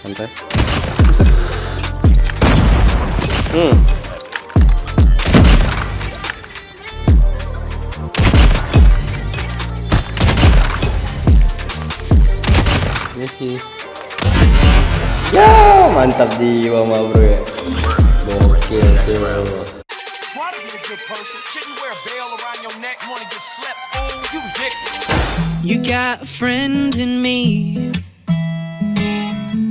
santai. Buset. hmm. Ini sih. Ya mantap jiwa mah bro ya. Gokil tuh. You got a friend in me.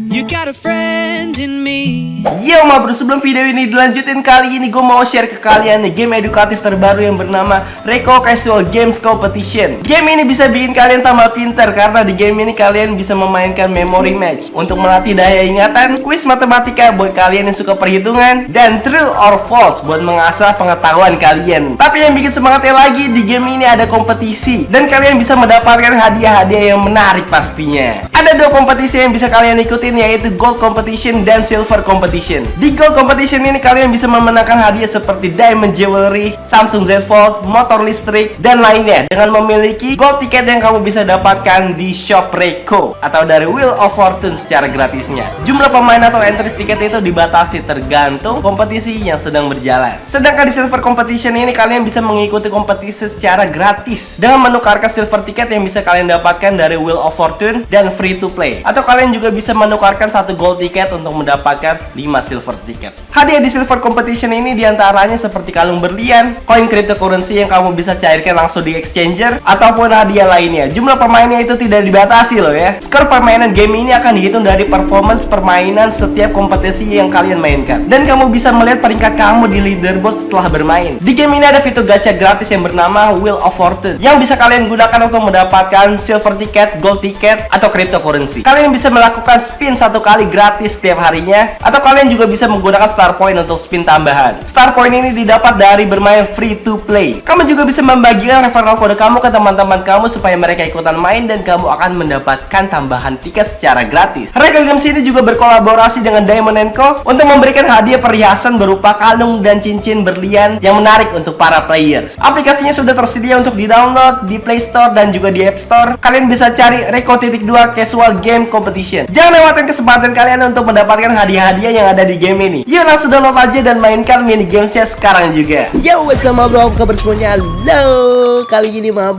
You got a friend in me. Yo ma bro, sebelum video ini dilanjutin kali ini gue mau share ke kalian nih game edukatif terbaru yang bernama Reko Casual Games Competition. Game ini bisa bikin kalian tambah pinter karena di game ini kalian bisa memainkan memory match. Untuk melatih daya ingatan, kuis matematika buat kalian yang suka perhitungan Dan true or false buat mengasah pengetahuan kalian. Tapi yang bikin semangatnya lagi, di game ini ada kompetisi Dan kalian bisa mendapatkan hadiah-hadiah yang menarik pastinya. Ada dua kompetisi yang bisa kalian ikutin yaitu Gold Competition dan Silver Competition. Di Gold Competition ini kalian bisa memenangkan hadiah seperti Diamond Jewelry, Samsung Z Fold, motor listrik, dan lainnya dengan memiliki gold tiket yang kamu bisa dapatkan di shop Reiko atau dari Wheel of Fortune secara gratisnya. Jumlah pemain atau entries tiket itu dibatasi tergantung kompetisi yang sedang berjalan. Sedangkan di Silver Competition ini kalian bisa mengikuti kompetisi secara gratis dengan menukarkan silver tiket yang bisa kalian dapatkan dari Wheel of Fortune dan free to play. Atau kalian juga bisa menukarkan satu gold tiket untuk mendapatkan 5 silver tiket. Hadiah di Silver Competition ini di antaranya seperti kalung berlian, koin cryptocurrency yang kamu bisa cairkan langsung di exchanger, ataupun hadiah lainnya. Jumlah pemainnya itu tidak dibatasi loh ya. Skor permainan game ini akan dihitung dari performance permainan setiap kompetisi yang kalian mainkan. Dan kamu bisa melihat peringkat kamu di leaderboard setelah bermain. Di game ini ada fitur gacha gratis yang bernama Wheel of Fortune yang bisa kalian gunakan untuk mendapatkan silver ticket, gold ticket, atau cryptocurrency. Kalian bisa melakukan spin satu kali gratis setiap harinya atau kalian juga bisa menggunakan star point untuk spin tambahan. Star point ini didapat dari bermain free to play. Kamu juga bisa membagikan referral kode kamu ke teman-teman kamu supaya mereka ikutan main dan kamu akan mendapatkan tambahan tiket secara gratis. Reka Games ini juga berkolaborasi dengan Diamond Co untuk memberikan hadiah perhiasan berupa kalung dan cincin berlian yang menarik untuk para players. Aplikasinya sudah tersedia untuk di-download di Play Store dan juga di App Store. Kalian bisa cari Reko titik 2 Casual Game Competition. Jangan lewatkan kesempatan kalian untuk mendapatkan hadiah-hadiah yang ada di game ini. Yuk langsung download aja dan mainkan mini gamesnya sekarang juga. Yo, what's up bro? Apa kabar semuanya? Halo. Kali ini bro,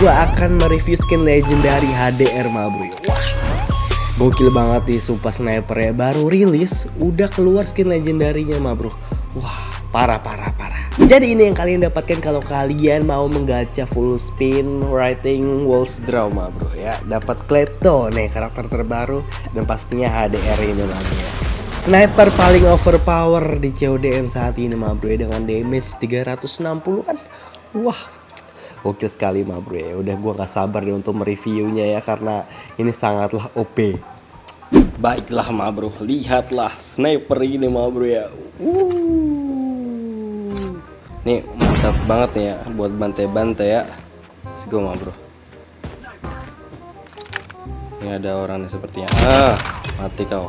gua akan mereview skin legendary HDR bro. Wah. Gokil banget nih sumpah sniper ya Baru rilis udah keluar skin legendarinya ma bro Wah parah parah parah. Jadi ini yang kalian dapatkan kalau kalian mau menggacha full spin writing walls draw ma bro ya. Dapat Klepto nih karakter terbaru dan pastinya HDR ini bro. Ya Sniper paling overpower di CODM saat ini ma bro ya Dengan damage 360an Wah Oke sekali ma bro ya. Udah gua gak sabar deh untuk mereviewnya ya Karena ini sangatlah OP Baiklah ma bro. Lihatlah sniper ini ma bro ya. Wuh. Nih mantap banget nih ya Buat bantai-bantai ya Let's go ma bro Ini ada orangnya sepertinya Ah mati kau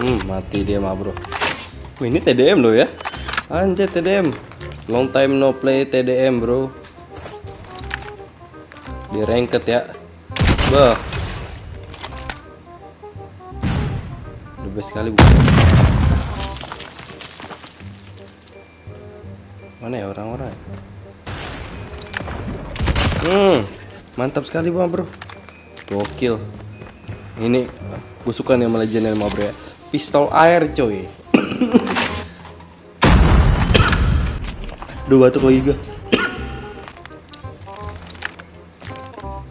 Hmm mati dia ma bro Wih, ini TDM loh ya. Anjay TDM. Long time no play TDM, Bro. Di ranked ya. Bah. Best sekali bukan. Mana ya orang-orang? Hmm. Mantap sekali, Bang, Bro. Gokil. Ini gue suka nih sama legend ma bro ya. Pistol air, coy. Duh batuk lagi gue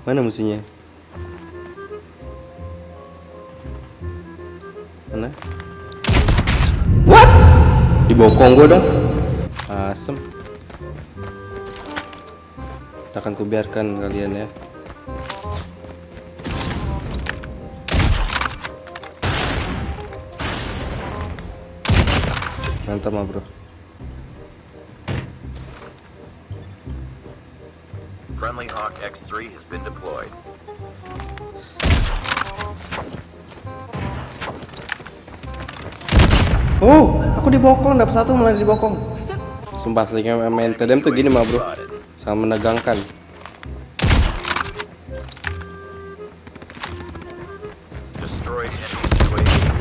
Mana musuhnya? Mana? What? Dibokong gue dong Asem Kita akan kubiarkan kalian ya Mantap mah bro Friendly Hawk X3 has been deployed. Oh, aku dibokong, dapat satu malah dibokong. Sumpah seringnya main TDM tuh gini mah bro, sama menegangkan.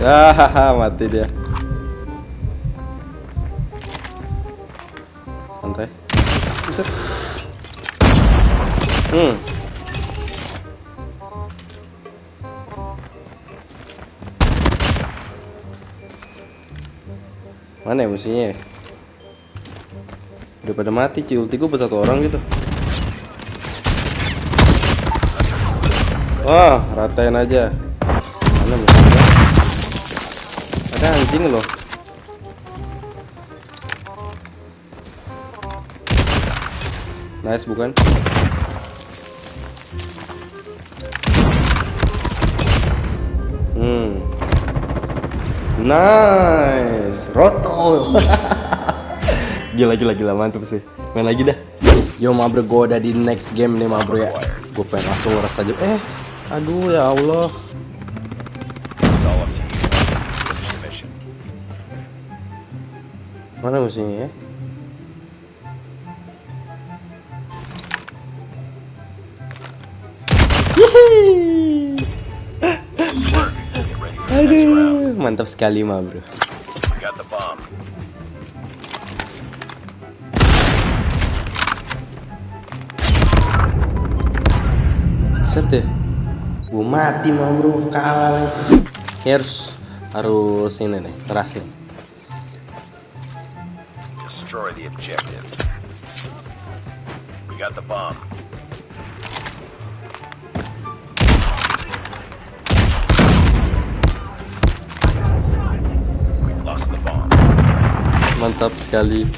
Ya, mati dia. Santai. Hmm. Mana ya musuhnya ya? Udah pada mati, cuy. Ulti gue satu orang gitu. Wah, ratain aja. Mana musuhnya? Ada anjing loh. Nice bukan? Hmm. Nice. Roto. gila gila gila mantap sih. Main lagi dah. Yo ma bro, gue udah di next game nih ma bro ya. Gue pengen langsung nguras aja. Eh, aduh ya Allah. Mana musuhnya ya? Get mantap sekali ma bro. Set deh. Gue mati ma bro, kalah nih. Ini harus harus ini nih, keras nih. Destroy the objective. We got the bomb. Mantap sekali.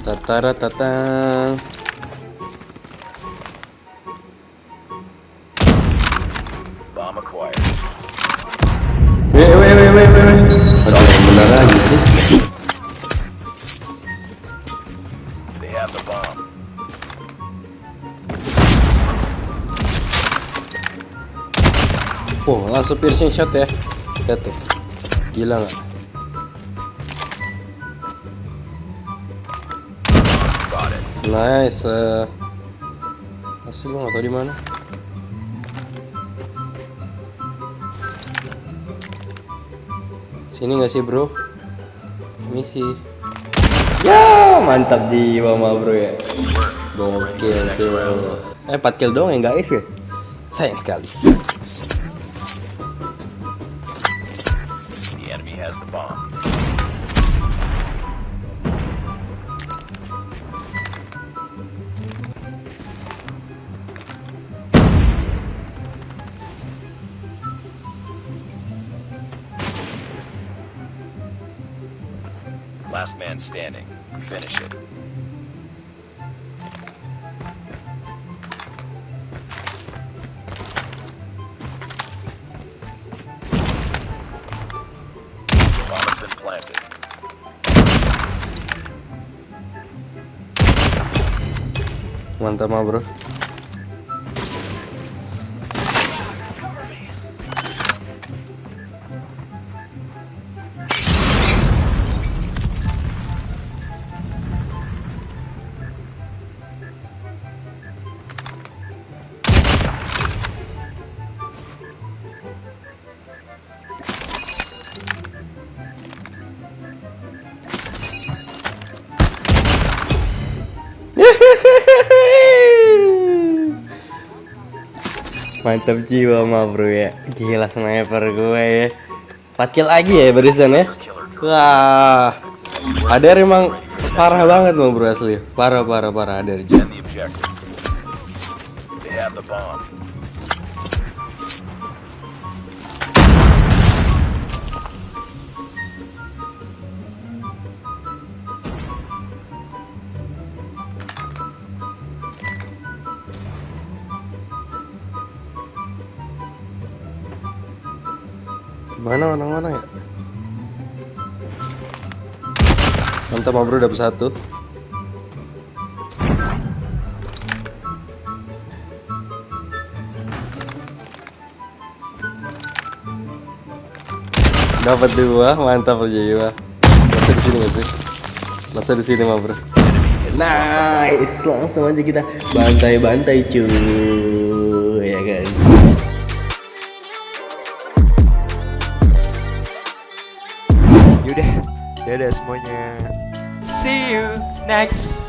Tatara acquired. Weh weh weh weh weh. Aduh, yang benar lagi sih. Oh, langsung piercing shot ya. Lihat tuh. Gila nggak? Nice. eh. Masih gua nggak tahu di mana. Sini nggak sih bro? Misi. Ya mantap jiwa ma bro ya. Gokil tuh. Eh 4 kill doang ya guys ya. Sayang sekali. Has the bomb. Last man standing. Finish it. Mantap ma bro. Mantap jiwa ma bro ya. Gila sniper gue ya. 4 kill lagi ya barusan ya? Wah. Adar emang parah banget ma bro asli. Parah parah parah Adar Mana orang-orang ya Mantap ma bro dapet satu Dapat dua, mantap jiwa. Masa di sini nggak sih? Masa di sini bro. Nice, langsung aja kita bantai-bantai cuy, Semuanya. See you next